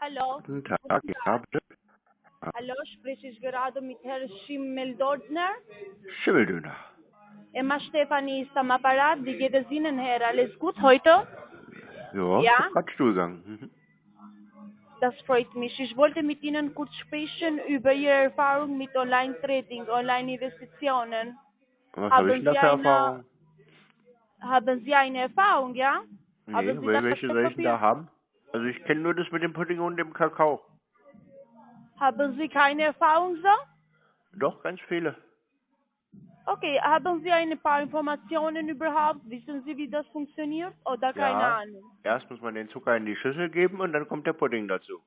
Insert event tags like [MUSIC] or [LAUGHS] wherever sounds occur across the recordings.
Hallo. Guten Tag, ja, bitte. Hallo, spreche ich gerade mit Herrn Schimmeldordner? Schimmeldöner. Emma Stefanie ist am Apparat. Wie geht es Ihnen, Herr? Alles gut heute? Ja, Ja? grad Stuhlgang. Mhm. Das freut mich. Ich wollte mit Ihnen kurz sprechen über Ihre Erfahrung mit Online-Trading, Online-Investitionen. Was Haben habe ich denn für Erfahrung? Haben Sie eine Erfahrung, ja? Nee, Haben Sie welche soll ich denn da haben? Also ich kenne nur das mit dem Pudding und dem Kakao. Haben Sie keine Erfahrung so? Doch, ganz viele. Okay, haben Sie ein paar Informationen überhaupt? Wissen Sie, wie das funktioniert? Oder keine Ja. Ahnung? Erst muss man den Zucker in die Schüssel geben und dann kommt der Pudding dazu.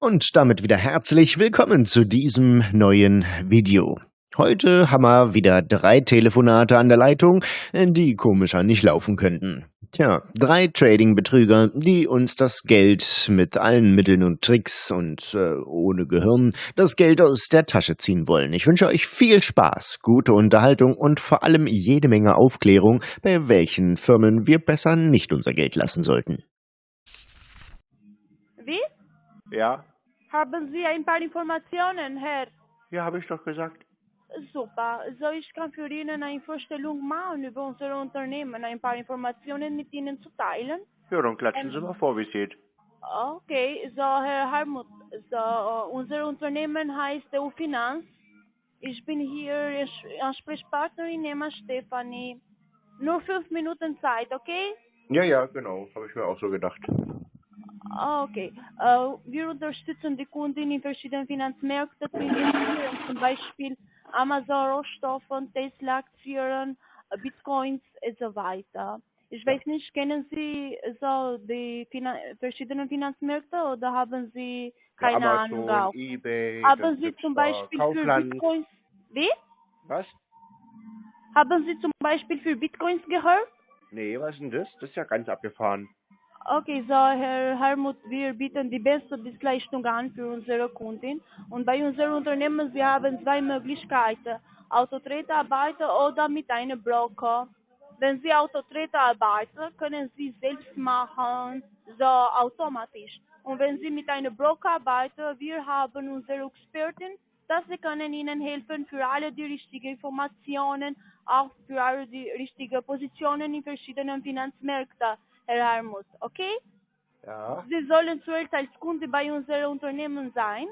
Und damit wieder herzlich willkommen zu diesem neuen Video. Heute haben wir wieder drei Telefonate an der Leitung, die komischer nicht laufen könnten. Tja, drei Trading-Betrüger, die uns das Geld mit allen Mitteln und Tricks und äh, ohne Gehirn das Geld aus der Tasche ziehen wollen. Ich wünsche euch viel Spaß, gute Unterhaltung und vor allem jede Menge Aufklärung, bei welchen Firmen wir besser nicht unser Geld lassen sollten. Wie? Ja? Haben Sie ein paar Informationen, Herr? Ja, habe ich doch gesagt. Super. So, ich kann für Ihnen eine Vorstellung machen über unser Unternehmen, ein paar Informationen mit Ihnen zu teilen. Ja, dann klatschen. Sie mal vor, wie es geht. Okay, so, Herr Harmut, so, unser Unternehmen heißt EU Finanz. Ich bin hier Ans- Ansprechpartnerin Emma Stefanie. Nur fünf Minuten Zeit, okay? Ja, ja, genau. Habe ich mir auch so gedacht. Ah, Okay. Äh, wir unterstützen die Kunden in verschiedenen Finanzmärkten zum Beispiel Amazon Rohstoffen, Tesla Aktien, äh, Bitcoins und so weiter. Ich weiß nicht, kennen Sie so die Finan verschiedenen Finanzmärkte oder haben Sie keine ja, Ahnung Amazon, auch? Ebay, Haben Sie zum Beispiel für Kaufland. Bitcoins wie? Was? Haben Sie zum Beispiel für Bitcoins gehört? Nee, was ist denn das? Das ist ja ganz abgefahren. Okay, so Herr Helmut, wir bieten die beste Dienstleistung an für unsere Kunden. Und bei unserem Unternehmen, wir haben zwei Möglichkeiten. Autotrader arbeiten oder mit einem Broker. Wenn Sie Autotrader arbeiten, können Sie selbst machen, so automatisch. Und wenn Sie mit einem Broker arbeiten, wir haben unsere Experten, dass sie können Ihnen helfen für alle die richtigen Informationen, auch für alle die richtigen Positionen in verschiedenen Finanzmärkten, Herr Helmut. Okay? Ja. Sie sollen zuerst als Kunde bei unserem Unternehmen sein.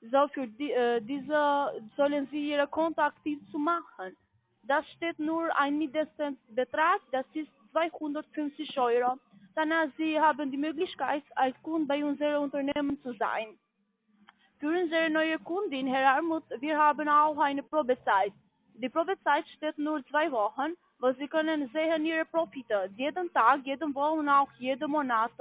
So für die, äh, diese sollen Sie Ihre Konto aktiv zu machen. Das steht nur ein mindestens Betrag, das ist 250 Euro. Danach Sie haben die Möglichkeit, als Kunde bei unserem Unternehmen zu sein. Für unsere neue Kundin, Herr Armut, wir haben auch eine Probezeit. Die Probezeit steht nur zwei Wochen, wo Sie können sehen Ihre Profite, jeden Tag, jeden Woche und auch jeden Monat.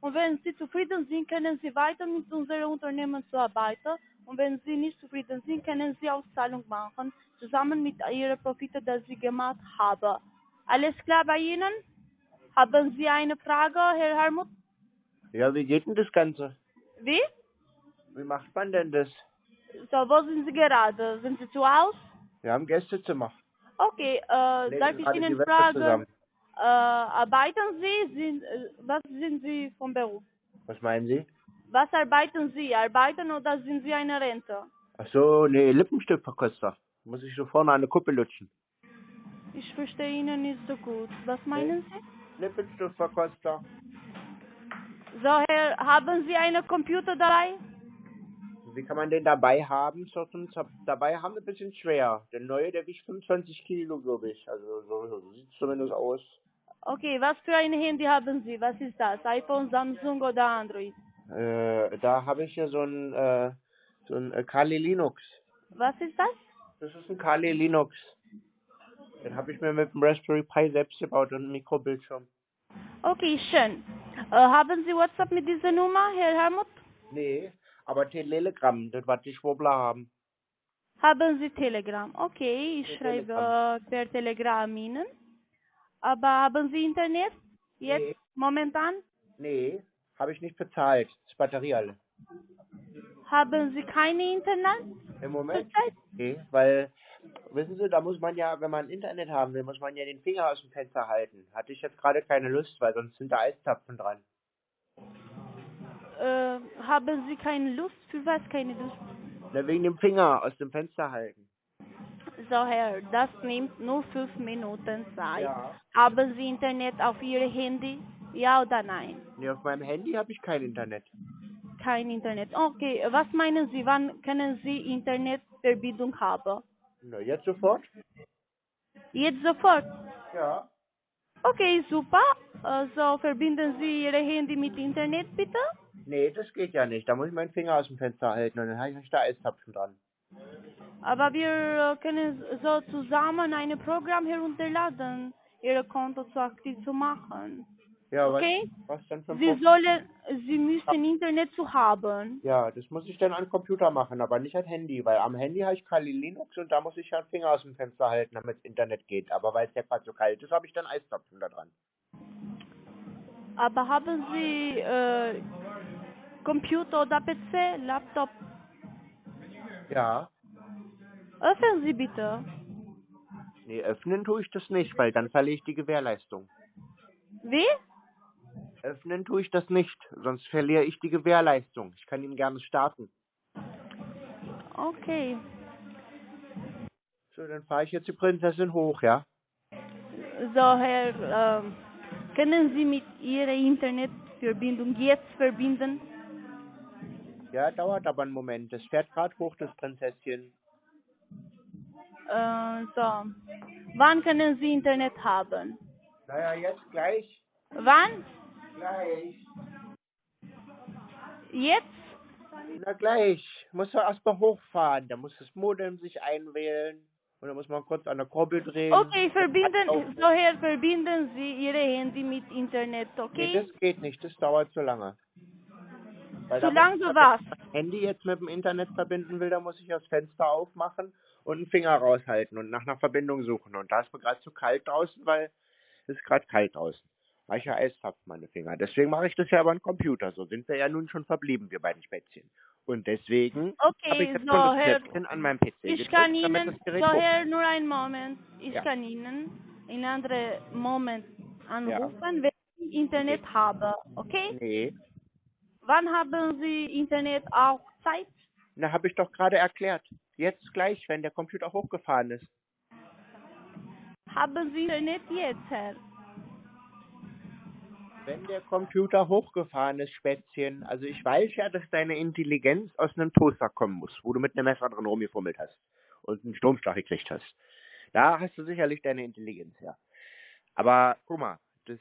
Und wenn Sie zufrieden sind, können Sie weiter mit unserem Unternehmen zu arbeiten. Und wenn Sie nicht zufrieden sind, können Sie Auszahlung machen, zusammen mit Ihren Profiten, die Sie gemacht haben. Alles klar bei Ihnen? Haben Sie eine Frage, Herr Helmut? Ja, wie geht denn das Ganze? Wie? Wie macht man denn das? So, wo sind Sie gerade? Sind Sie zu Hause? Wir haben Gästezimmer. Okay, äh, darf ich Ihnen fragen, äh, arbeiten Sie? Sind, äh, was sind Sie vom Beruf? Was meinen Sie? Was arbeiten Sie? Arbeiten oder sind Sie eine Rente? Ach so, nee, Lippenstiftverkoster. Muss ich so vorne der Kuppe lutschen. Ich verstehe Ihnen nicht so gut. Was meinen Sie? Lippenstiftverkoster. So, Herr, haben Sie einen Computer dabei? Wie kann man den dabei haben? So zum Zap- dabei haben ein bisschen schwer. Der neue, der wiegt 25 Kilo, glaube ich. Also so, so sieht zumindest aus. Okay, was für ein Handy haben Sie? Was ist das? iPhone, Samsung oder Android? Äh, da habe ich ja so ein, äh, so ein äh, Kali Linux. Was ist das? Das ist ein Kali Linux. Den habe ich mir mit dem Raspberry Pi selbst gebaut und einem Mikrobildschirm. Okay, schön. Äh, haben Sie WhatsApp mit dieser Nummer, Herr Helmut? Nee, aber Telegram, das was die Schwurbler haben. Haben Sie Telegram? Okay, ich schreibe Telegram. äh, per Telegram Ihnen. Aber haben Sie Internet? Jetzt? Nee. Momentan? Nee, habe ich nicht bezahlt. Das Batterie alle. Haben Sie keine Internet? Im Moment? Nee, weil, wissen Sie, da muss man ja, wenn man Internet haben will, muss man ja den Finger aus dem Fenster halten. Hatte ich jetzt gerade keine Lust, weil sonst sind da Eistapfen dran. Äh, haben Sie keine Lust? Für was keine Lust? Na, wegen dem Finger aus dem Fenster halten. So, Herr, das nimmt nur fünf Minuten Zeit. Ja. Haben Sie Internet auf Ihrem Handy? Ja oder nein? Nee, auf meinem Handy habe ich kein Internet. Kein Internet. Okay, was meinen Sie, wann können Sie Internetverbindung haben? Na, jetzt sofort? Jetzt sofort. Ja. Okay, super. Also verbinden Sie Ihr Handy mit Internet, bitte? Nee, das geht ja nicht. Da muss ich meinen Finger aus dem Fenster halten und dann habe ich da Eiszapfen dran. Aber wir äh, können so zusammen ein Programm herunterladen, Ihr Konto zu aktiv zu machen. Ja, Okay. was, was denn für ein Sie sollen, Sie müssen Internet zu haben. Ja, das muss ich dann am Computer machen, aber nicht am Handy, weil am Handy habe ich Kali Linux und da muss ich ja den Finger aus dem Fenster halten, damit das Internet geht. Aber weil es ja gerade so kalt ist, habe ich dann Eiszapfen da dran. Aber haben Sie äh, Computer oder PC, Laptop? Ja. Öffnen Sie bitte. Nee, öffnen tue ich das nicht, weil dann verliere ich die Gewährleistung. Wie? Öffnen tue ich das nicht, sonst verliere ich die Gewährleistung. Ich kann ihn gerne starten. Okay. So, dann fahre ich jetzt die Prinzessin hoch, ja? So, Herr, ähm, können Sie mit Ihrer Internetverbindung jetzt verbinden? Ja, dauert aber einen Moment. Das fährt gerade hoch, das Prinzesschen. Äh, so. Wann können Sie Internet haben? Naja, jetzt gleich. Wann? Gleich. Jetzt? Na gleich. Muss er erstmal hochfahren. Da muss das Modem sich einwählen. Und dann muss man kurz an der Kurbel drehen. Okay, verbinden, so Herr, verbinden Sie Ihre Handy mit Internet, Nee, okay? das geht nicht. Das dauert zu lange. Weil muss- so was? Wenn ich das Handy jetzt mit dem Internet verbinden will, dann muss ich das Fenster aufmachen und einen Finger raushalten und nach einer Verbindung suchen. Und da ist mir gerade zu kalt draußen, weil es ist gerade kalt draußen. Weil ich ja Eis hab, meine Finger. Deswegen mache ich das ja über einen Computer. So sind wir ja nun schon verblieben, wir beiden Spätzchen. Und deswegen habe ich Okay, jetzt so schon das Herr, an meinem PC ich gedrückt, kann Ihnen, so Herr, nur einen Moment, ich Ja. kann Ihnen in anderen Moment anrufen, wenn ich Internet habe, okay? Nee, Wann haben Sie Internet auch Zeit? na habe ich doch gerade erklärt. Jetzt gleich, wenn der Computer hochgefahren ist. Haben Sie Internet jetzt, Herr? Wenn der Computer hochgefahren ist, Spätzchen, also ich weiß ja, dass deine Intelligenz aus einem Toaster kommen muss, wo du mit einem Messer drin rumgefummelt hast und einen Stromschlag gekriegt hast. Da hast du sicherlich deine Intelligenz, ja. Aber guck mal, das,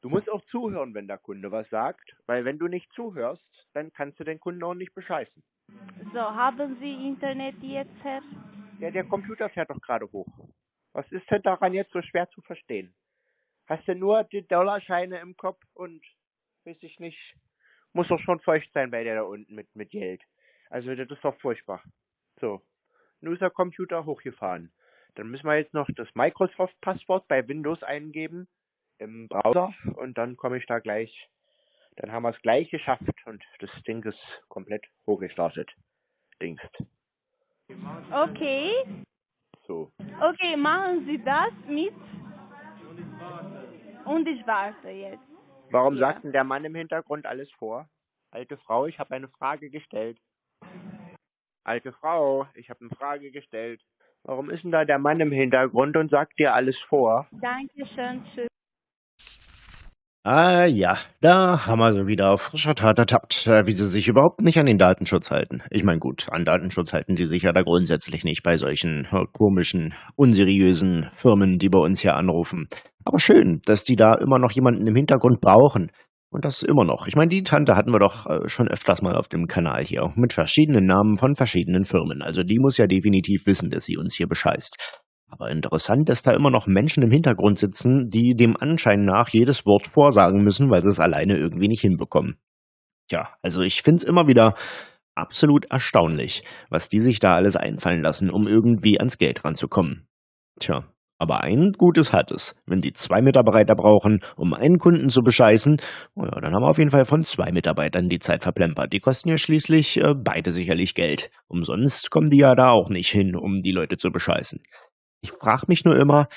du musst auch zuhören, wenn der Kunde was sagt, weil wenn du nicht zuhörst, dann kannst du den Kunden auch nicht bescheißen. So, haben Sie Internet jetzt, Herr? Ja, der Computer fährt doch gerade hoch. Was ist denn daran jetzt so schwer zu verstehen? Hast du nur die Dollarscheine im Kopf und weiß ich nicht, muss doch schon feucht sein bei der da unten mit, mit Geld. Also das ist doch furchtbar. So, nun ist der Computer hochgefahren. Dann müssen wir jetzt noch das Microsoft-Passwort bei Windows eingeben im Browser und dann komme ich da gleich. Dann haben wir es gleich geschafft und das Ding ist komplett hochgestartet. Dingst. Okay. So. Okay, machen Sie das mit. Und ich warte jetzt. Warum Ja. sagt denn der Mann im Hintergrund alles vor? Alte Frau, ich habe eine Frage gestellt. Alte Frau, ich habe eine Frage gestellt. Warum ist denn da der Mann im Hintergrund und sagt dir alles vor? Dankeschön. Tschüss. Ah ja, da haben wir sie wieder auf frischer Tat ertappt, äh, wie sie sich überhaupt nicht an den Datenschutz halten. Ich meine, gut, an Datenschutz halten die sich ja da grundsätzlich nicht bei solchen äh, komischen, unseriösen Firmen, die bei uns hier anrufen. Aber schön, dass die da immer noch jemanden im Hintergrund brauchen. Und das immer noch. Ich meine, die Tante hatten wir doch äh, schon öfters mal auf dem Kanal hier. Mit verschiedenen Namen von verschiedenen Firmen. Also die muss ja definitiv wissen, dass sie uns hier bescheißt. Aber interessant, dass da immer noch Menschen im Hintergrund sitzen, die dem Anschein nach jedes Wort vorsagen müssen, weil sie es alleine irgendwie nicht hinbekommen. Tja, also ich find's immer wieder absolut erstaunlich, was die sich da alles einfallen lassen, um irgendwie ans Geld ranzukommen. Tja, aber ein Gutes hat es. Wenn die zwei Mitarbeiter brauchen, um einen Kunden zu bescheißen, oh ja, dann haben wir auf jeden Fall von zwei Mitarbeitern die Zeit verplempert. Die kosten ja schließlich äh, beide sicherlich Geld. Umsonst kommen die ja da auch nicht hin, um die Leute zu bescheißen. Ich frage mich nur immer,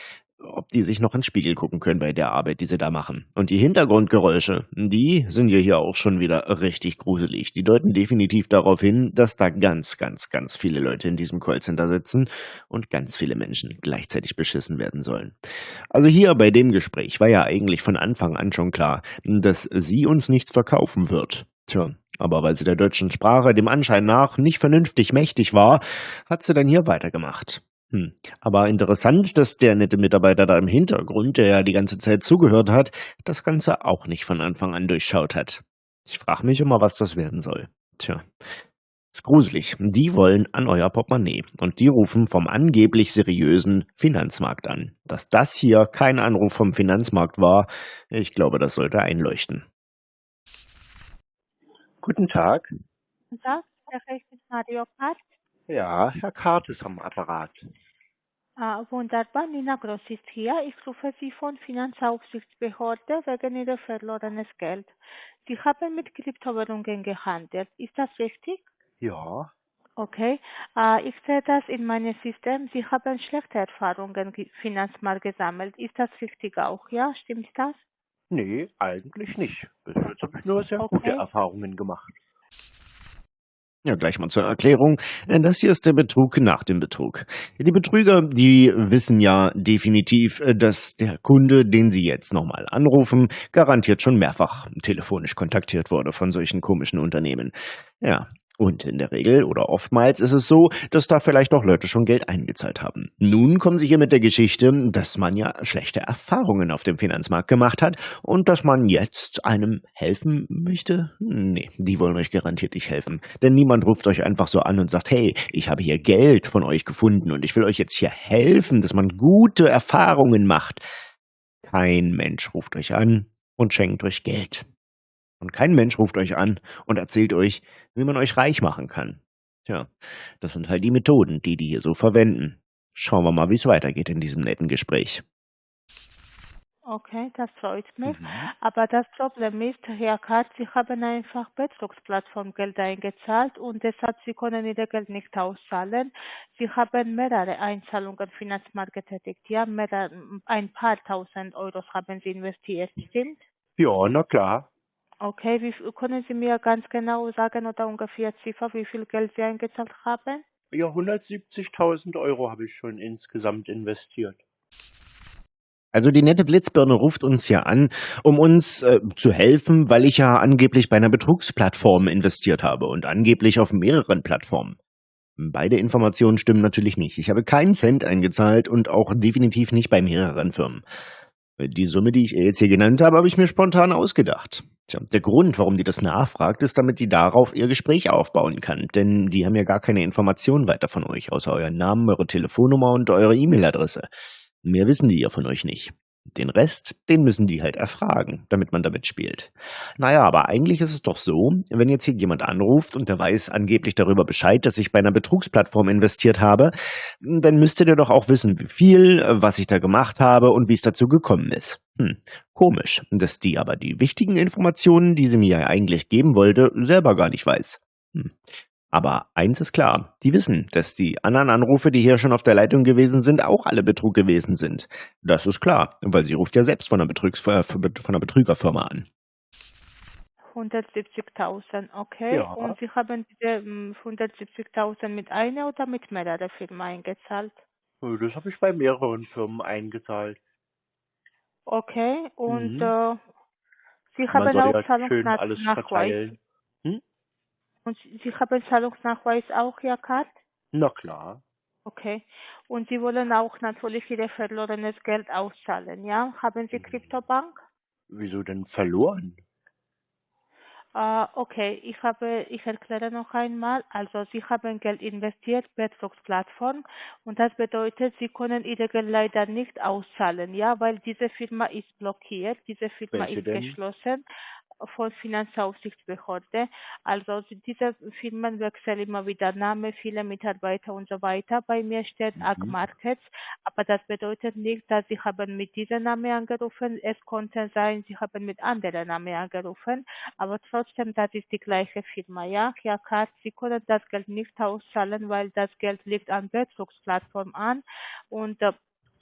ob die sich noch ins Spiegel gucken können bei der Arbeit, die sie da machen. Und die Hintergrundgeräusche, die sind ja hier auch schon wieder richtig gruselig. Die deuten definitiv darauf hin, dass da ganz, ganz, ganz viele Leute in diesem Callcenter sitzen und ganz viele Menschen gleichzeitig beschissen werden sollen. Also hier bei dem Gespräch war ja eigentlich von Anfang an schon klar, dass sie uns nichts verkaufen wird. Tja, aber weil sie der deutschen Sprache dem Anschein nach nicht vernünftig mächtig war, hat sie dann hier weitergemacht. Hm. Aber interessant, dass der nette Mitarbeiter da im Hintergrund, der ja die ganze Zeit zugehört hat, das Ganze auch nicht von Anfang an durchschaut hat. Ich frage mich immer, was das werden soll. Tja, ist gruselig. Die wollen an euer Portemonnaie und die rufen vom angeblich seriösen Finanzmarkt an. Dass das hier kein Anruf vom Finanzmarkt war, ich glaube, das sollte einleuchten. Guten Tag. Guten Tag, spreche ich mit Mario Kart? Ja, Herr Kart ist am Apparat. Wunderbar, Nina Gross ist hier. Ich rufe Sie von Finanzaufsichtsbehörde wegen Ihrer verlorenes Geld. Sie haben mit Kryptowährungen gehandelt. Ist das richtig? Ja. Okay. Ich sehe das in meinem System. Sie haben schlechte Erfahrungen im Finanzmarkt gesammelt. Ist das richtig auch? Ja, stimmt das? Nee, eigentlich nicht. Bis jetzt habe ich nur sehr gute Okay. Erfahrungen gemacht. Ja, gleich mal zur Erklärung. Äh, Das hier ist der Betrug nach dem Betrug. Die Betrüger, die wissen ja definitiv, äh, dass der Kunde, den sie jetzt nochmal anrufen, garantiert schon mehrfach telefonisch kontaktiert wurde von solchen komischen Unternehmen. Ja. Und in der Regel oder oftmals ist es so, dass da vielleicht auch Leute schon Geld eingezahlt haben. Nun kommen sie hier mit der Geschichte, dass man ja schlechte Erfahrungen auf dem Finanzmarkt gemacht hat und dass man jetzt einem helfen möchte? Nee, die wollen euch garantiert nicht helfen. Denn niemand ruft euch einfach so an und sagt, hey, ich habe hier Geld von euch gefunden und ich will euch jetzt hier helfen, dass man gute Erfahrungen macht. Kein Mensch ruft euch an und schenkt euch Geld. Und kein Mensch ruft euch an und erzählt euch, wie man euch reich machen kann. Tja, das sind halt die Methoden, die die hier so verwenden. Schauen wir mal, wie es weitergeht in diesem netten Gespräch. Okay, das freut mich. Mhm. Aber das Problem ist, Herr Katz, Sie haben einfach Betrugsplattform Geld eingezahlt und deshalb Sie können Ihr Geld nicht auszahlen. Sie haben mehrere Einzahlungen im Finanzmarkt getätigt. Ja, mehrere, ein paar tausend Euros haben Sie investiert, stimmt? Ja, na klar. Okay, wie, viel- können Sie mir ganz genau sagen oder ungefähr Ziffer, wie viel Geld Sie eingezahlt haben? Ja, 170.000 Euro habe ich schon insgesamt investiert. Also die nette Blitzbirne ruft uns ja an, um uns äh, zu helfen, weil ich ja angeblich bei einer Betrugsplattform investiert habe und angeblich auf mehreren Plattformen. Beide Informationen stimmen natürlich nicht. Ich habe keinen Cent eingezahlt und auch definitiv nicht bei mehreren Firmen. Die Summe, die ich ihr jetzt hier genannt habe, habe ich mir spontan ausgedacht. Tja, der Grund, warum die das nachfragt, ist, damit die darauf ihr Gespräch aufbauen kann. Denn die haben ja gar keine Informationen weiter von euch, außer euren Namen, eure Telefonnummer und eure E-Mail-Adresse. Mehr wissen die ja von euch nicht. Den Rest, den müssen die halt erfragen, damit man damit spielt. Naja, aber eigentlich ist es doch so, wenn jetzt hier jemand anruft und der weiß angeblich darüber Bescheid, dass ich bei einer Betrugsplattform investiert habe, dann müsstet ihr doch auch wissen, wie viel, äh, was ich da gemacht habe und wie es dazu gekommen ist. Hm, komisch, dass die aber die wichtigen Informationen, die sie mir ja eigentlich geben wollte, selber gar nicht weiß. Hm. Aber eins ist klar, die wissen, dass die anderen Anrufe, die hier schon auf der Leitung gewesen sind, auch alle Betrug gewesen sind. Das ist klar, weil sie ruft ja selbst von einer, Betrugs äh, von einer Betrügerfirma an. 170.000, okay. Ja. Und Sie haben diese ähm, 170.000 mit einer oder mit mehreren Firmen eingezahlt? Das habe ich bei mehreren Firmen eingezahlt. Okay. Und Mhm. äh, Sie haben auch ja Zahlungsnachweis. verteilen. Und Sie haben Zahlungsnachweis auch, Herr Kat? Na klar. Okay. Und Sie wollen auch natürlich Ihr verlorenes Geld auszahlen, ja? Haben Sie Mhm. Kryptobank? Wieso denn verloren? Äh, okay, ich habe, ich erkläre noch einmal. Also Sie haben Geld investiert, Betrugsplattform, und das bedeutet, Sie können Ihr Geld leider nicht auszahlen, ja, weil diese Firma ist blockiert, diese Firma Welche ist denn? geschlossen von Finanzaufsichtsbehörde. Also diese Firmen wechseln immer wieder Name, viele Mitarbeiter und so weiter. Bei mir steht Mhm. Ag Markets, aber das bedeutet nicht, dass sie haben mit diesem Namen angerufen. Es konnte sein, sie haben mit anderen Namen angerufen, aber trotzdem, das ist die gleiche Firma, ja. Herr Katz, Sie können das Geld nicht auszahlen, weil das Geld liegt an Betrugsplattform an und äh,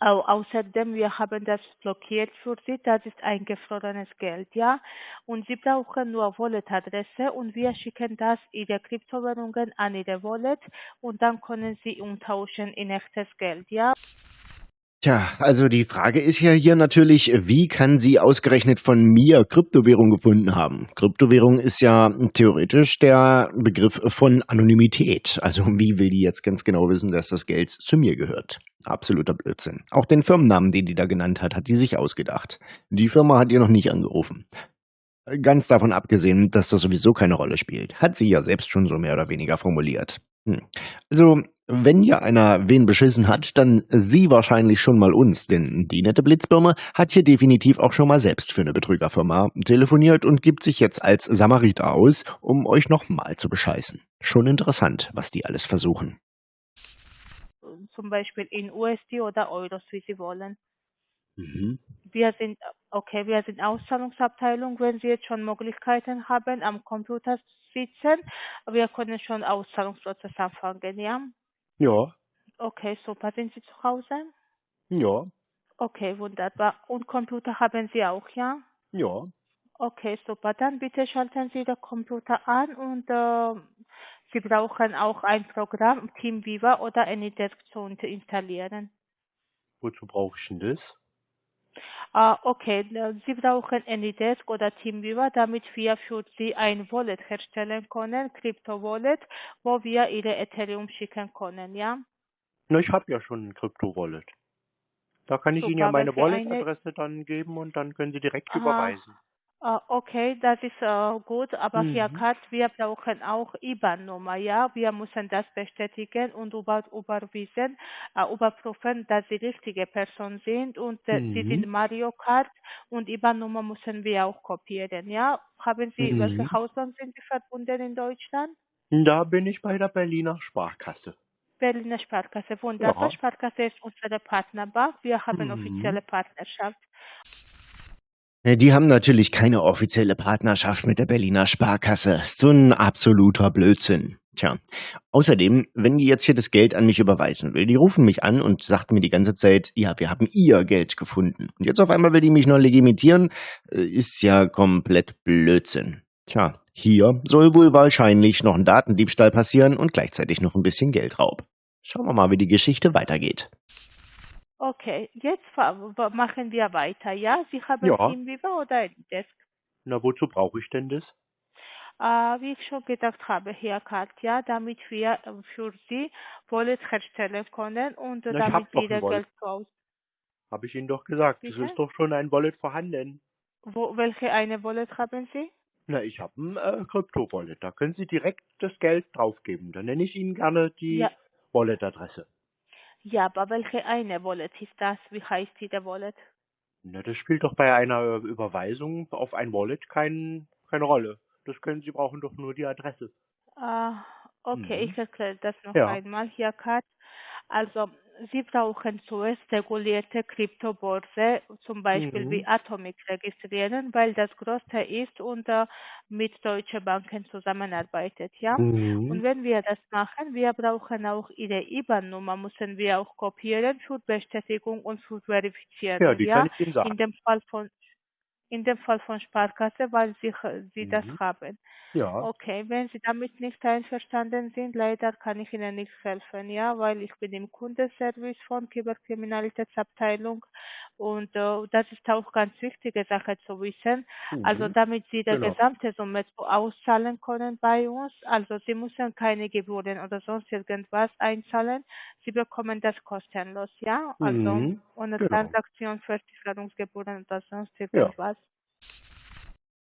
außerdem, wir haben das blockiert für Sie, das ist eingefrorenes Geld, ja. Und Sie brauchen nur Wallet-Adresse und wir schicken das Ihre Kryptowährungen an Ihre Wallet und dann können Sie umtauschen in echtes Geld, ja. Tja, also die Frage ist ja hier natürlich, wie kann sie ausgerechnet von mir Kryptowährung gefunden haben? Kryptowährung ist ja theoretisch der Begriff von Anonymität. Also wie will die jetzt ganz genau wissen, dass das Geld zu mir gehört? Absoluter Blödsinn. Auch den Firmennamen, den die da genannt hat, hat die sich ausgedacht. Die Firma hat ihr noch nicht angerufen. Ganz davon abgesehen, dass das sowieso keine Rolle spielt, hat sie ja selbst schon so mehr oder weniger formuliert. Hm. Also, wenn ja einer wen beschissen hat, dann sie wahrscheinlich schon mal uns, denn die nette Blitzbirne hat hier definitiv auch schon mal selbst für eine Betrügerfirma telefoniert und gibt sich jetzt als Samariter aus, um euch nochmal zu bescheißen. Schon interessant, was die alles versuchen. Zum Beispiel in USD oder Euros, wie Sie wollen. Mhm. Wir sind, okay, wir sind Auszahlungsabteilung, wenn Sie jetzt schon Möglichkeiten haben, am Computer sitzen, wir können schon Auszahlungsprozess anfangen, ja? Ja, Okay, super. Sind Sie zu Hause? ja, Okay, wunderbar. Und Computer haben Sie auch, ja? ja. Okay, super. Dann bitte schalten Sie den Computer an und äh, Sie brauchen auch ein Programm, TeamViewer oder AnyDesk zu installieren. Wozu brauche ich denn das? Ah, okay, Sie brauchen AnyDesk oder TeamViewer, damit wir für Sie ein Wallet herstellen können, Crypto-Wallet, wo wir Ihre Ethereum schicken können, ja? Na, ich habe ja schon ein Crypto-Wallet. Da kann ich Ihnen ja Super, meine welche eine- Wallet-Adresse dann geben und dann können Sie direkt Aha. überweisen. Ah, okay, das ist äh, gut, aber Mhm. Katz, wir brauchen auch IBAN-Nummer, ja? Wir müssen das bestätigen und über, überwiesen, äh, überprüfen, dass Sie richtige Person sind und äh, Sie Mhm. sind Mario Kart und IBAN-Nummer müssen wir auch kopieren, ja? Haben Sie, welche Mhm. Hausbank sind Sie verbunden in Deutschland? Da bin ich bei der Berliner Sparkasse. Berliner Sparkasse, wunderbar. Ja. Sparkasse ist unsere Partnerbank, wir haben Mhm. offizielle Partnerschaft. Äh, Die haben natürlich keine offizielle Partnerschaft mit der Berliner Sparkasse. So ein absoluter Blödsinn. Tja, außerdem, wenn die jetzt hier das Geld an mich überweisen will, die rufen mich an und sagt mir die ganze Zeit, ja, wir haben ihr Geld gefunden. Und jetzt auf einmal will die mich noch legitimieren, äh, ist ja komplett Blödsinn. Tja, hier soll wohl wahrscheinlich noch ein Datendiebstahl passieren und gleichzeitig noch ein bisschen Geldraub. Schauen wir mal, wie die Geschichte weitergeht. Okay, jetzt machen wir weiter, ja? Sie haben Ja. TeamViewer oder Desk? Na, wozu brauche ich denn das? Äh, wie ich schon gesagt habe, Herr Katja, damit wir äh, für Sie Wallet herstellen können und Na, damit Wallet. Geld raus. Habe ich Ihnen doch gesagt. Es ist doch schon ein Wallet vorhanden. Wo, welche eine Wallet haben Sie? Na, ich habe ein äh, Krypto-Wallet. Da können Sie direkt das Geld draufgeben. Dann nenne ich Ihnen gerne die Ja. Wallet-Adresse. Ja, aber welche eine Wallet ist das? Wie heißt diese Wallet? Na, das spielt doch bei einer Überweisung auf ein Wallet kein, keine Rolle. Das können Sie brauchen doch nur die Adresse. Ah, okay, Mhm. ich erkläre das noch Ja. einmal hier, Kat. Also, Sie brauchen zuerst regulierte Kryptobörse, zum Beispiel Mhm. wie Atomic registrieren, weil das größte ist und äh, mit deutschen Banken zusammenarbeitet, ja? Und Mhm. wenn wir das machen, wir brauchen auch Ihre IBAN-Nummer, müssen wir auch kopieren für Bestätigung und für Verifizierung, Ja, die ja? kann ich Ihnen sagen. In dem Fall von in dem Fall von Sparkasse, weil Sie, Sie das Mhm. haben. Ja. Okay, wenn Sie damit nicht einverstanden sind, leider kann ich Ihnen nicht helfen, ja, weil ich bin im Kundenservice von Cyberkriminalitätsabteilung und äh, das ist auch ganz wichtige Sache zu wissen. Also Mhm. damit Sie die Genau. gesamte Summe auszahlen können bei uns, also Sie müssen keine Gebühren oder sonst irgendwas einzahlen. Sie bekommen das kostenlos, ja, also Mhm. ohne Genau. Transaktion, Versicherungsgebühren oder sonst irgendwas.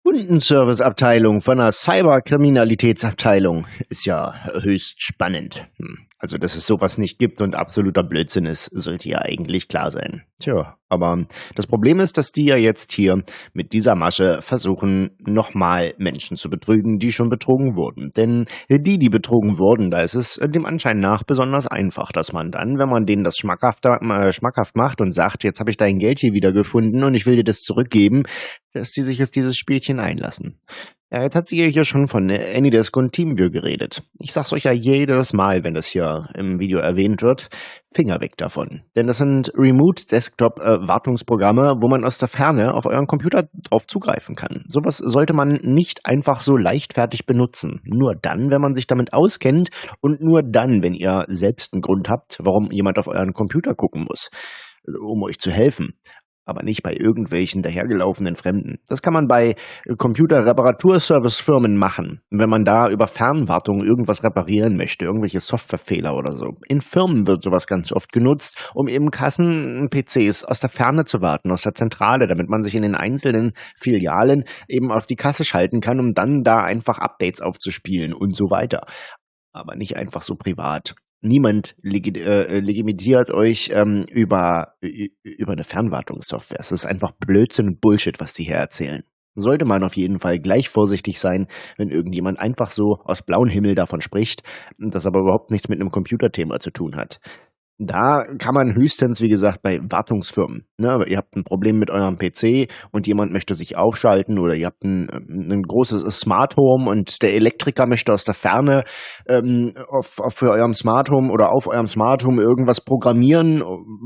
Kundenserviceabteilung von der Cyberkriminalitätsabteilung ist ja höchst spannend. Hm. Also, dass es sowas nicht gibt und absoluter Blödsinn ist, sollte ja eigentlich klar sein. Tja, aber das Problem ist, dass die ja jetzt hier mit dieser Masche versuchen, nochmal Menschen zu betrügen, die schon betrogen wurden. Denn die, die betrogen wurden, da ist es dem Anschein nach besonders einfach, dass man dann, wenn man denen das schmackhaft, äh, schmackhaft macht und sagt, jetzt habe ich dein Geld hier wieder gefunden und ich will dir das zurückgeben, dass die sich auf dieses Spielchen einlassen. Ja, jetzt hat sie hier schon von Anydesk und Teamviewer geredet. Ich sag's euch ja jedes Mal, wenn das hier im Video erwähnt wird. Finger weg davon. Denn das sind Remote Desktop äh, Wartungsprogramme, wo man aus der Ferne auf euren Computer drauf zugreifen kann. Sowas sollte man nicht einfach so leichtfertig benutzen. Nur dann, wenn man sich damit auskennt und nur dann, wenn ihr selbst einen Grund habt, warum jemand auf euren Computer gucken muss, um euch zu helfen aber nicht bei irgendwelchen dahergelaufenen Fremden. Das kann man bei Computerreparaturservicefirmen machen, wenn man da über Fernwartung irgendwas reparieren möchte, irgendwelche Softwarefehler oder so. In Firmen wird sowas ganz oft genutzt, um eben Kassen-PCs aus der Ferne zu warten, aus der Zentrale, damit man sich in den einzelnen Filialen eben auf die Kasse schalten kann, um dann da einfach Updates aufzuspielen und so weiter aber nicht einfach so privat. Niemand legi äh, legitimiert euch ähm, über, über eine Fernwartungssoftware. Es ist einfach Blödsinn und Bullshit, was die hier erzählen. Sollte man auf jeden Fall gleich vorsichtig sein, wenn irgendjemand einfach so aus blauem Himmel davon spricht, das aber überhaupt nichts mit einem Computerthema zu tun hat. Da kann man höchstens, wie gesagt, bei Wartungsfirmen. Ne, ihr habt ein Problem mit eurem PC und jemand möchte sich aufschalten oder ihr habt ein, ein großes Smart Home und der Elektriker möchte aus der Ferne ähm, auf, auf für eurem Smart Home oder auf eurem Smart Home irgendwas programmieren,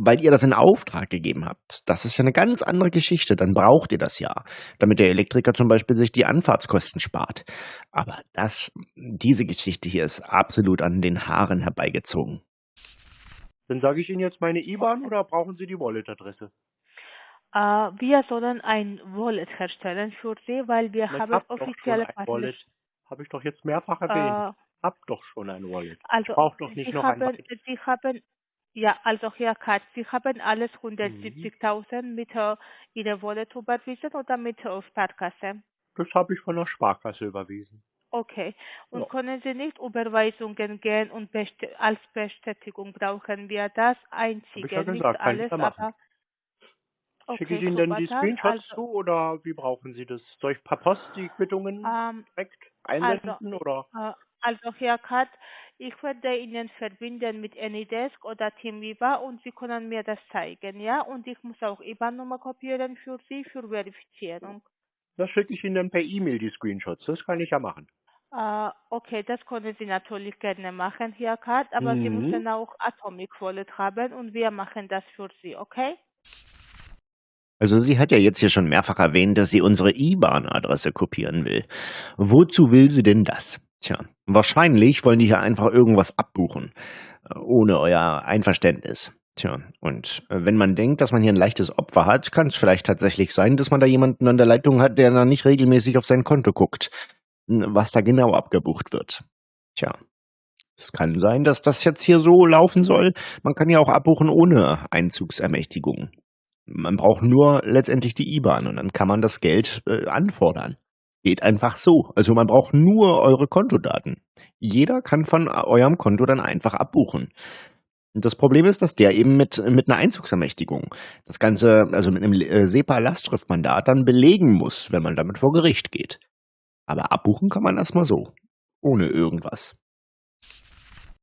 weil ihr das in Auftrag gegeben habt. Das ist ja eine ganz andere Geschichte. Dann braucht ihr das ja, damit der Elektriker zum Beispiel sich die Anfahrtskosten spart. Aber das, diese Geschichte hier ist absolut an den Haaren herbeigezogen. Dann sage ich Ihnen jetzt meine IBAN oder brauchen Sie die Wallet-Adresse? Äh, wir sollen ein Wallet herstellen für Sie, weil wir Ich haben hab offizielle ein. Wallet. Habe ich doch jetzt mehrfach erwähnt. Äh, Hab doch schon ein Wallet. also Braucht doch nicht Sie noch ein haben, weiteres. Sie haben, ja, also Herr Katz, Sie haben alles Mhm. 170.000 mit äh, Ihrer Wallet überwiesen oder mit äh, Sparkasse? Das habe ich von der Sparkasse überwiesen. Okay. Und Ja. können Sie nicht Überweisungen gehen und best als Bestätigung brauchen wir das einzige, ja nicht gesagt, kann ich alles, ja machen. aber Schicke ich okay, Ihnen denn die. Screenshots Also, zu oder wie brauchen Sie das? Soll ich per Post die Quittungen ähm, direkt also, einsenden oder? äh, also Herr Kat, ich werde Ihnen verbinden mit Anydesk oder Teamweaver und Sie können mir das zeigen, ja? Und ich muss auch IBAN-Nummer kopieren für Sie für Verifizierung. Das schicke ich Ihnen dann per E-Mail die Screenshots. Das kann ich ja machen. Äh, okay, das können Sie natürlich gerne machen, Herr Kat, aber Sie Mhm. müssen auch Atomic Wallet haben und wir machen das für Sie, okay? Also sie hat ja jetzt hier schon mehrfach erwähnt, dass sie unsere IBAN-Adresse kopieren will. Wozu will sie denn das? Tja, wahrscheinlich wollen die hier einfach irgendwas abbuchen, äh, ohne euer Einverständnis. Tja, und äh, wenn man denkt, dass man hier ein leichtes Opfer hat, kann es vielleicht tatsächlich sein, dass man da jemanden an der Leitung hat, der da nicht regelmäßig auf sein Konto guckt, was da genau abgebucht wird. Tja, es kann sein, dass das jetzt hier so laufen soll. Man kann ja auch abbuchen ohne Einzugsermächtigung. Man braucht nur letztendlich die IBAN und dann kann man das Geld äh, anfordern. Geht einfach so. Also man braucht nur eure Kontodaten. Jeder kann von eurem Konto dann einfach abbuchen. Das Problem ist, dass der eben mit, mit einer Einzugsermächtigung das Ganze, also mit einem äh, SEPA-Lastschriftmandat dann belegen muss, wenn man damit vor Gericht geht. Aber abbuchen kann man erstmal so. Ohne irgendwas.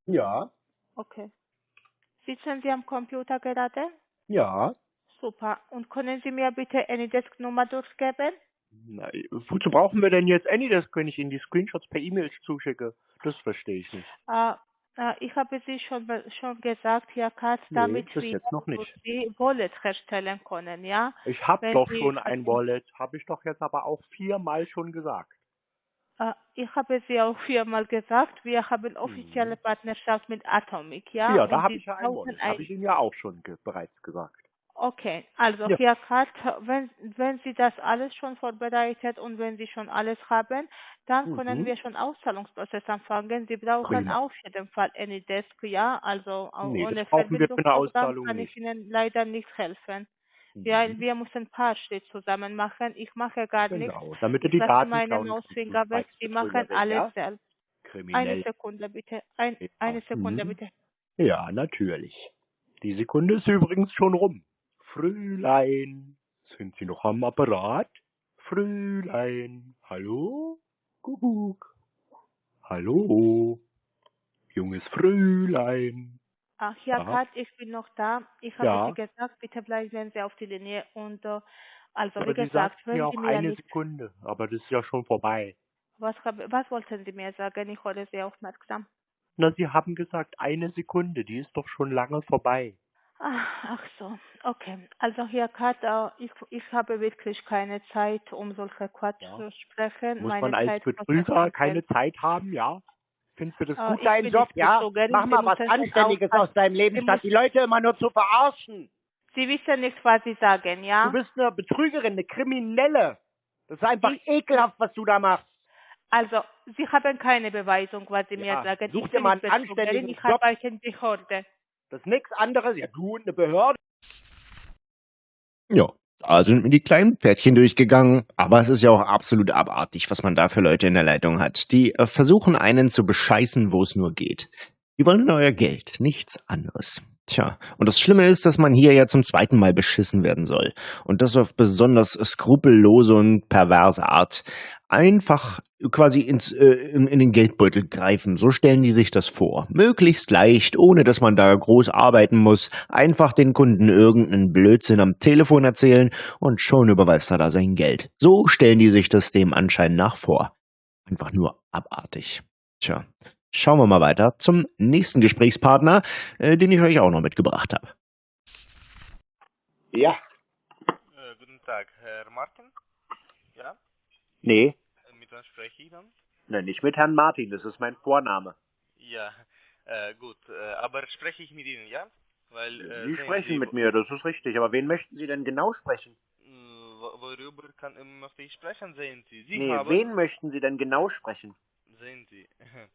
Ja, Okay. Sitzen Sie am Computer gerade? ja. Super. Und können Sie mir bitte Anydesk-Nummer durchgeben? Na, wozu brauchen wir denn jetzt Anydesk, wenn ich Ihnen die Screenshots per E-Mail zuschicke? Das verstehe ich nicht. Äh, äh, ich habe Sie schon, schon gesagt, Herr Katz, Nee, damit wir. Sie Wallet herstellen können, ja? Ich habe doch Sie- schon ein Wallet. Habe ich doch jetzt aber auch viermal schon gesagt. Äh, ich habe Sie auch viermal gesagt, wir haben offizielle Partnerschaft mit Atomic, ja? Mhm. Ja, da habe ich ja ein Wallet. ein- Habe ich Ihnen ja auch schon ge bereits gesagt. Okay, also Ja. Herr Katz, wenn, wenn Sie das alles schon vorbereitet und wenn Sie schon alles haben, dann können Mhm. wir schon Auszahlungsprozess anfangen. Sie brauchen Prima. auf jeden Fall Anydesk, ja, also Nee, ohne das Verbindungsprogramm Auszahlung kann ich Ihnen leider nicht helfen. Ja, Mhm. wir müssen ein paar Schritte zusammen machen. Ich mache gar nichts. Genau, damit du Ich die lasse Daten meine Mausfinger weg. Sie machen alles ja? selbst. Eine Kriminell. Sekunde bitte. Ein, Ja. eine Sekunde Mhm. bitte. Ja, natürlich. Die Sekunde ist übrigens schon rum. Frühlein, sind Sie noch am Apparat? Frühlein, hallo? Kuckuck. Hallo? Junges Frühlein. Ach Aha. Kat, ich bin noch da. Ich habe Ja. Sie gesagt, bitte bleiben Sie auf die Linie. Und äh, also Ja, wie gesagt, sagt wenn mir Sie mir eine nicht, Sekunde, aber das ist ja schon vorbei. was, hab, was wollten Sie mir sagen? Ich höre Sie aufmerksam. Na, Sie haben gesagt, eine Sekunde, die ist doch schon lange vorbei. Ah, Ach so, okay. Also Herr Kater, ich, ich habe wirklich keine Zeit, um solche Quatsch Ja. zu sprechen. Muss Meine man als Zeit Betrüger keine. Zeit haben, ja? Findest du das Ah, gut, ich dein bin Job, ja? Betrügerin, Mach mal was Anständiges aus deinem Leben, statt die Leute immer nur zu verarschen. Sie wissen nicht, was Sie sagen, ja? Du bist eine Betrügerin, eine Kriminelle. Das ist einfach Ich- ekelhaft, was du da machst. Also, Sie haben keine Beweisung, was Sie Ja, mir sagen. such dir mal einen anständigen ich Job. arbeite in Behörde. Das ist nichts anderes. Ja, du und eine Behörde. Ja, da sind mir die kleinen Pferdchen durchgegangen. Aber es ist ja auch absolut abartig, was man da für Leute in der Leitung hat. Die äh, versuchen einen zu bescheißen, wo es nur geht. Die wollen euer Geld, nichts anderes. Tja, und das Schlimme ist, dass man hier ja zum zweiten Mal beschissen werden soll. Und das auf besonders skrupellose und perverse Art. Einfach quasi ins, äh, in, in den Geldbeutel greifen. So stellen die sich das vor. Möglichst leicht, ohne dass man da groß arbeiten muss. Einfach den Kunden irgendeinen Blödsinn am Telefon erzählen und schon überweist er da sein Geld. So stellen die sich das dem anscheinend nach vor. Einfach nur abartig. Tja, schauen wir mal weiter zum nächsten Gesprächspartner, äh, den ich euch auch noch mitgebracht habe. Ja. Äh, guten Tag, Herr Martin? Ja? Nee. Spreche ich dann? Nein, nicht mit Herrn Martin, das ist mein Vorname. Ja, äh, gut. Äh, aber spreche ich mit Ihnen, ja? Weil, äh, Sie sprechen mit mir, das ist richtig. Aber wen möchten Sie denn genau sprechen? Wo- worüber kann, äh, möchte ich sprechen, sehen Sie? Sie nee, haben... wen möchten Sie denn genau sprechen? Sehen Sie. [LAUGHS]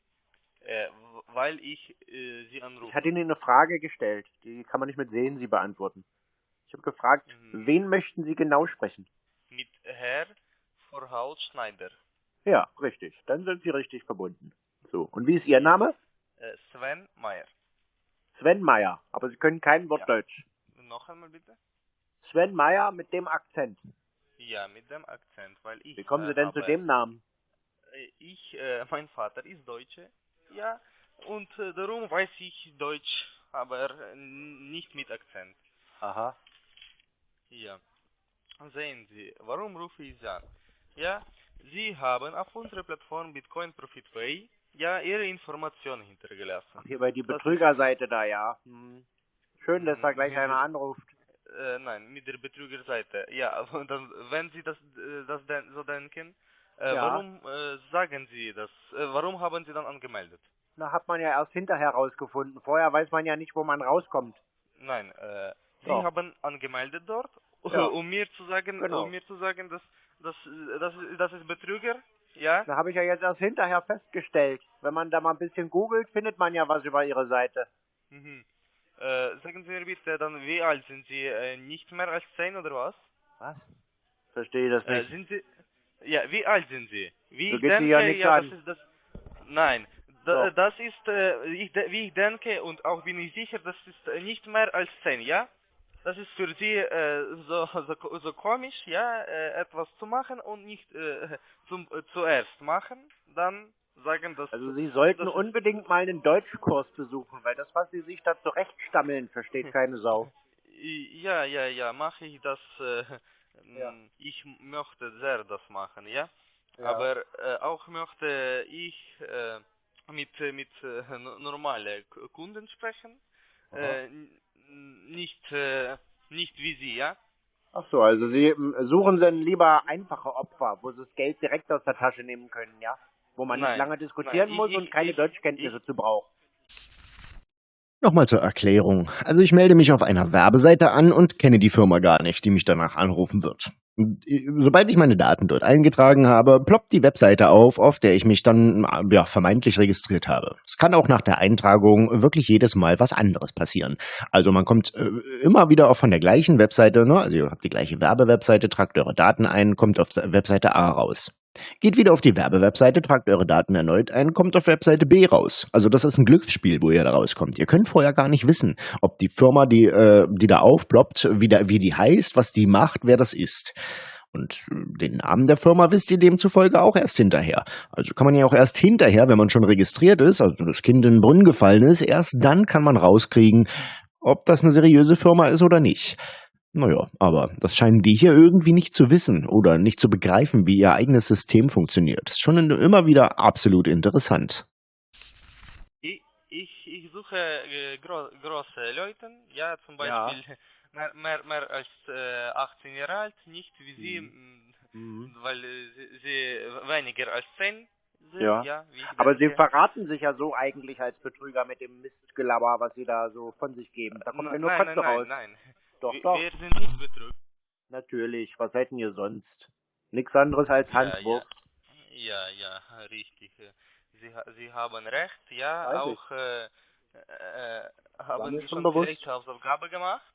äh, weil ich äh, Sie anrufe. Ich hatte Ihnen eine Frage gestellt, die kann man nicht mit sehen Sie beantworten. Ich habe gefragt, Mhm. wen möchten Sie genau sprechen? Mit Herr Vorhaus Schneider. Ja, richtig. Dann sind Sie richtig verbunden. So, und wie ist Ihr Name? Äh, Sven Meyer. Sven Meyer. Aber Sie können kein Wort Ja. Deutsch. Noch einmal bitte? Sven Meyer mit dem Akzent. Ja, mit dem Akzent, weil ich... Wie kommen Sie äh, denn zu dem Namen? Äh, Ich, äh, [LAUGHS] mein Vater ist Deutsche, ja, und äh, darum weiß ich Deutsch, aber nicht mit Akzent. Aha. Ja. Sehen Sie, warum rufe ich Sie an? Ja, Sie haben auf unserer Plattform Bitcoin Profit Pay ja Ihre Informationen hintergelassen. Hier bei die Betrügerseite da, ja. Hm. Schön, dass da Hm, gleich einer anruft. Äh, nein, mit der Betrügerseite. Ja, [LAUGHS] dann, wenn Sie das, äh, das so denken, äh, Ja. warum äh, sagen Sie das? Äh, warum haben Sie dann angemeldet? Na, hat man ja erst hinterher rausgefunden. Vorher weiß man ja nicht, wo man rauskommt. Nein, äh, Sie Ja. haben angemeldet dort, [LAUGHS] Ja. um mir zu sagen, Genau. um mir zu sagen, dass das das das ist Betrüger, ja? Da habe ich ja jetzt erst hinterher festgestellt. Wenn man da mal ein bisschen googelt, findet man ja was über ihre Seite. Mhm. Äh, sagen Sie mir bitte, dann wie alt sind Sie? Äh, nicht mehr als zehn oder was? Was? Verstehe das Äh, nicht. sind Sie? Ja, wie alt sind Sie? Wie So ich denke, ja ja, das ist das. Nein, da, Doch. das ist, äh, ich, wie ich denke und auch bin ich sicher, das ist äh, nicht mehr als zehn, ja? Das ist für Sie äh, so, so, so komisch, ja, äh, etwas zu machen und nicht äh, zum, äh, zuerst machen, dann sagen, dass Also Sie sollten das unbedingt mal einen Deutschkurs besuchen, weil das, was Sie sich da zurechtstammeln, versteht keine Sau. [LAUGHS] Ja, ja, ja, mache ich das. Äh, Ja. m, Ich möchte sehr das machen, ja. Ja. Aber äh, auch möchte ich äh, mit mit äh, no- normale Kunden sprechen, äh, nicht äh, nicht wie Sie, ja. Ach so, also Sie ähm, suchen dann lieber einfache Opfer, wo Sie das Geld direkt aus der Tasche nehmen können, ja? Wo man nicht Nein, lange diskutieren nein, ich- muss ich- und keine ich- Deutschkenntnisse zu braucht. Nochmal zur Erklärung. Also ich melde mich auf einer Werbeseite an und kenne die Firma gar nicht, die mich danach anrufen wird. Sobald ich meine Daten dort eingetragen habe, ploppt die Webseite auf, auf der ich mich dann ja, vermeintlich registriert habe. Es kann auch nach der Eintragung wirklich jedes Mal was anderes passieren. Also man kommt äh, immer wieder auch von der gleichen Webseite, ne? also ihr habt die gleiche Werbewebseite, tragt eure Daten ein, kommt auf Webseite A raus. Geht wieder auf die Werbewebseite, tragt eure Daten erneut ein, kommt auf Webseite B raus. Also das ist ein Glücksspiel, wo ihr da rauskommt. Ihr könnt vorher gar nicht wissen, ob die Firma, die, äh, die da aufploppt, wie, da, wie die heißt, was die macht, wer das ist. Und äh, den Namen der Firma wisst ihr demzufolge auch erst hinterher. Also kann man ja auch erst hinterher, wenn man schon registriert ist, also das Kind in den Brunnen gefallen ist, erst dann kann man rauskriegen, ob das eine seriöse Firma ist oder nicht. Naja, aber das scheinen die hier irgendwie nicht zu wissen oder nicht zu begreifen, wie ihr eigenes System funktioniert. Ist schon immer wieder absolut interessant. Ich, ich, ich suche äh, gro große Leute, ja, zum Beispiel [LAUGHS] mehr, mehr, mehr als äh, 18 Jahre alt, nicht wie Sie, Mhm. Mhm. weil äh, sie, sie weniger als 10 sind, Ja. ja. Aber Sie verraten sich ja so eigentlich als Betrüger mit dem Mistgelaber, was Sie da so von sich geben. Da kommt Na- mir nur nein, Kotze nein, nein, raus. nein. Doch, wir, doch. wir sind nicht betrügt. Natürlich. Was seid denn ihr sonst? Nichts anderes als Ja, Handwurf. Ja, ja, richtig. Sie, Sie haben recht, ja, Weiß auch äh, äh, War haben Sie schon schon bewusst. vielleicht Hausaufgabe gemacht?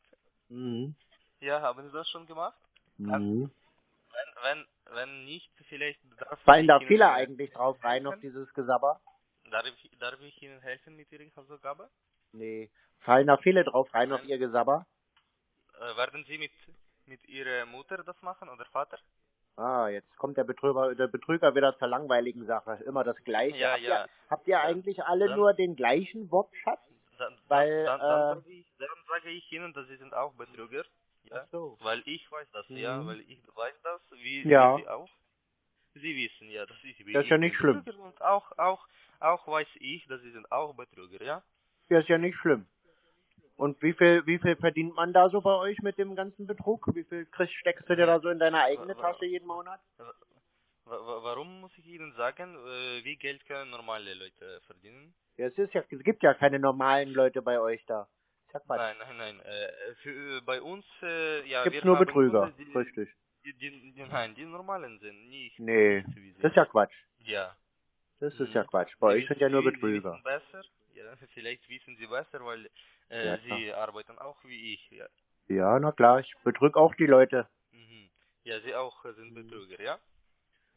Mhm. Ja, haben Sie das schon gemacht? Mhm. Wenn, wenn, wenn nicht, vielleicht Fallen da viele äh, eigentlich drauf rein auf dieses Gesabber? Darf ich, darf ich Ihnen helfen mit Ihrer Hausaufgabe? Nee. Fallen da viele drauf rein auf ihr Gesabber? Äh, werden Sie mit, mit Ihrer Mutter das machen oder Vater? Ah, jetzt kommt der Betrüger, der Betrüger wieder zur langweiligen Sache. Immer das Gleiche. Ja, habt, ja. Ihr, habt ihr eigentlich alle dann- nur den gleichen Wortschatz? Dann, Weil, dann, dann, äh, sage ich, dann sage ich Ihnen, dass Sie sind auch Betrüger. Ja? Ach so. Weil ich weiß das, ja, Mhm. weil ich weiß das, wie, Ja. Sie auch. Sie wissen ja, dass ich bin. Das ist ja ich nicht schlimm. Und auch, auch, auch weiß ich, dass Sie sind auch Betrüger, ja? Ja, ist ja nicht schlimm. Und wie viel, wie viel verdient man da so bei euch mit dem ganzen Betrug? Wie viel kriegst, steckst du dir da so in deine eigene Tasche jeden Monat? Wa- wa- Warum muss ich Ihnen sagen, äh, wie Geld können normale Leute verdienen? Ja, es ist ja, es gibt ja keine normalen Leute bei euch da. Nein, nein, nein. Äh, für, bei uns, äh, ja, Gibt's nur Betrüger, Kunden, die, richtig. die, die, die, nein, die normalen sind, nicht. Nee, das ist ja Quatsch. ja. Das ist Mhm. ja Quatsch. Bei euch sind ja nur Betrüger. besser. Ja, [LAUGHS] vielleicht wissen Sie besser, weil äh, Ja, Sie arbeiten auch wie ich. Ja. Ja, na klar, ich betrüge auch die Leute. Mhm. Ja, Sie auch äh, sind Betrüger, ja?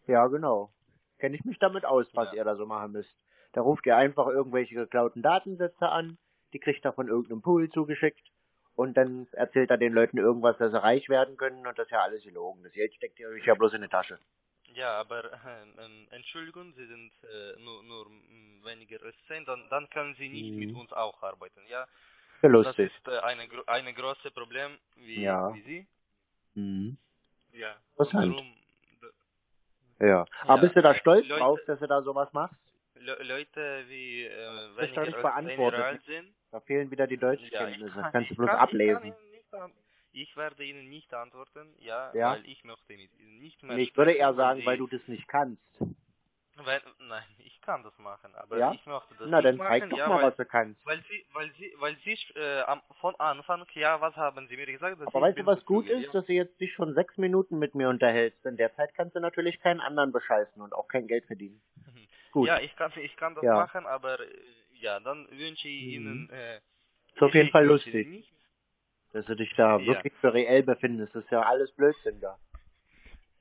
Ja, genau. Kenne ich mich damit aus, was Ja. ihr da so machen müsst. Da ruft ihr einfach irgendwelche geklauten Datensätze an, die kriegt er von irgendeinem Pool zugeschickt und dann erzählt er den Leuten irgendwas, dass sie reich werden können und das ist ja alles gelogen. Das Geld steckt ihr euch ja bloß in die Tasche. Ja, aber äh, ähm, Entschuldigung, Sie sind äh, nur, nur weniger als 10, dann, dann können Sie nicht Mhm. mit uns auch arbeiten, ja? Ja, Das ist äh, eine, gro eine große Problem wie, Ja. wie Sie. Mhm. Ja. Interessant. Darum, Ja. Aber Ja, bist du da stolz Leute- drauf, dass du da sowas machst? Le Leute wie äh, Das ist weniger nicht als 10 beantwortet. Sind, Da fehlen wieder die Ja, ich Deutschkenntnisse. kann, Das kannst du ich bloß kann, Ich, kann ablesen. Nicht an, ich werde Ihnen nicht antworten, ja, Ja? weil ich möchte Ihnen nicht mehr ich würde eher sagen, weil du das nicht kannst. Weil, nein, ich kann das machen, aber Ja? ich möchte das Na, dann nicht zeig machen, doch ja, mal, weil, was du kannst. weil Sie, weil Sie, weil Sie äh, am, von Anfang, ja, was haben Sie mir gesagt? Aber weißt du, was gut ist, dass du jetzt dich schon sechs Minuten mit mir unterhältst. In der Zeit kannst du natürlich keinen anderen bescheißen und auch kein Geld verdienen. Ja, [LAUGHS] Gut. ja ich kann, ich kann das Ja. machen, aber äh, ja, dann wünsche ich Mhm. Ihnen. Äh, Ist auf jeden Fall lustig. Dass du dich da wirklich für reell befindest. Das ist ja alles Blödsinn da.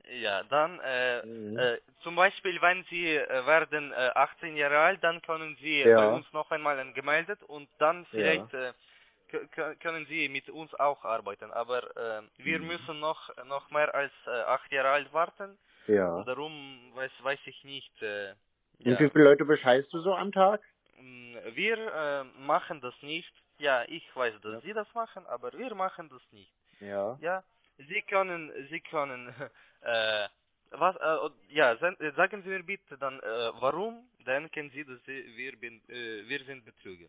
Ja, dann äh, Mhm. äh, zum Beispiel, wenn Sie äh, werden äh, 18 Jahre alt, dann können Sie Ja. bei uns noch einmal angemeldet und dann vielleicht äh, k- k- können Sie mit uns auch arbeiten. Aber äh, wir Mhm. müssen noch noch mehr als äh, acht Jahre alt warten. Ja. Und darum weiß weiß ich nicht. Äh, Und ja. wie viele Leute bescheißt du so am Tag? Mm, Wir äh, machen das nicht. Ja, ich weiß, dass Ja. Sie das machen, aber wir machen das nicht. Ja. Ja, Sie können, Sie können, [LAUGHS] äh, was, äh, ja, sagen Sie mir bitte dann, äh, warum denken Sie, dass Sie, wir, bin, äh, wir sind Betrüger?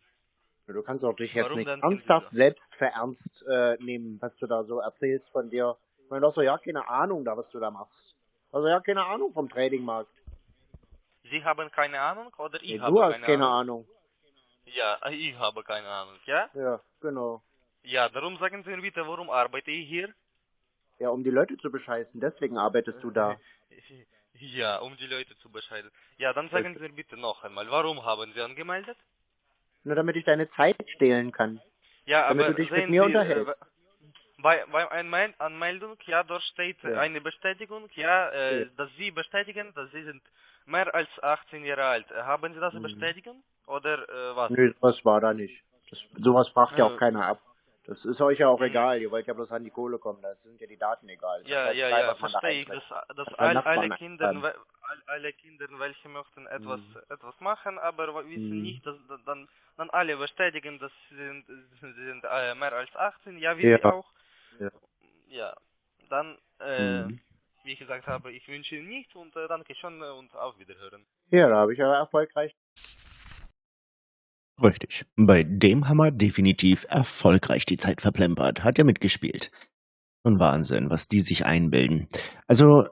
Du kannst auch dich jetzt Warum nicht ernsthaft selbst verernst äh, nehmen, was du da so erzählst von dir. Ich meine, du hast doch ja keine Ahnung da, was du da machst. Also ja keine Ahnung vom Tradingmarkt. Sie haben keine Ahnung oder ich Nee, habe du hast keine, keine Ahnung? Ahnung. Ja, ich habe keine Ahnung, ja? Ja, genau. Ja, darum sagen Sie mir bitte, warum arbeite ich hier? Ja, um die Leute zu bescheißen, deswegen arbeitest du da. [LAUGHS] Ja, um die Leute zu bescheiden. Ja, dann sagen Sie mir bitte noch einmal, warum haben Sie angemeldet? Nur damit ich deine Zeit stehlen kann. Ja, Damit aber du dich mit mir Sie, unterhältst. äh, bei, bei Anmel Anmeldung, ja, dort steht Ja. eine Bestätigung, ja, äh, Ja. dass Sie bestätigen, dass Sie sind mehr als 18 Jahre alt. Haben Sie das Mhm. bestätigen? Oder äh, was? Nö, sowas war da nicht. Das, sowas fragt ja Äh. auch keiner ab. Das ist euch ja auch Mhm. egal. Ihr wollt ja bloß an die Kohle kommen. Da sind ja die Daten egal. Das Ja, ja, frei, ja, verstehe ich, dass, dass all, alle Kinder, all, alle Kinder, welche möchten etwas, Mhm. etwas machen, aber wissen Mhm. nicht, dass dann, dann alle bestätigen, dass sie sind, sie sind äh, mehr als 18, ja, wie Ja. Auch. Ja. Ja, dann, äh, Mhm. wie ich gesagt habe, ich wünsche Ihnen nichts und äh, danke schon und auf Wiederhören. Ja, da habe ich ja erfolgreich Richtig. Bei dem wir definitiv erfolgreich die Zeit verplempert. Hat ja mitgespielt. Und Wahnsinn, was die sich einbilden. Also,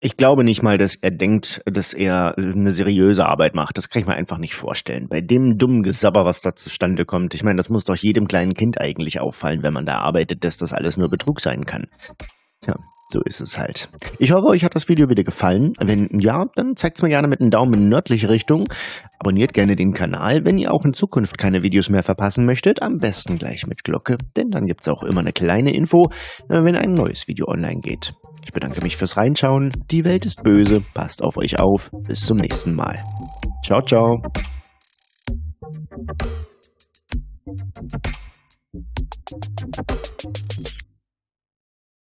ich glaube nicht mal, dass er denkt, dass er eine seriöse Arbeit macht. Das kann ich mir einfach nicht vorstellen. Bei dem dummen Gesabber, was da zustande kommt, ich meine, das muss doch jedem kleinen Kind eigentlich auffallen, wenn man da arbeitet, dass das alles nur Betrug sein kann. Tja, so ist es halt. Ich hoffe, euch hat das Video wieder gefallen. Wenn ja, dann zeigt es mir gerne mit einem Daumen in nördliche Richtung. Abonniert gerne den Kanal, wenn ihr auch in Zukunft keine Videos mehr verpassen möchtet. Am besten gleich mit Glocke, denn dann gibt es auch immer eine kleine Info, wenn ein neues Video online geht. Ich bedanke mich fürs Reinschauen. Die Welt ist böse. Passt auf euch auf. Bis zum nächsten Mal. Ciao, ciao.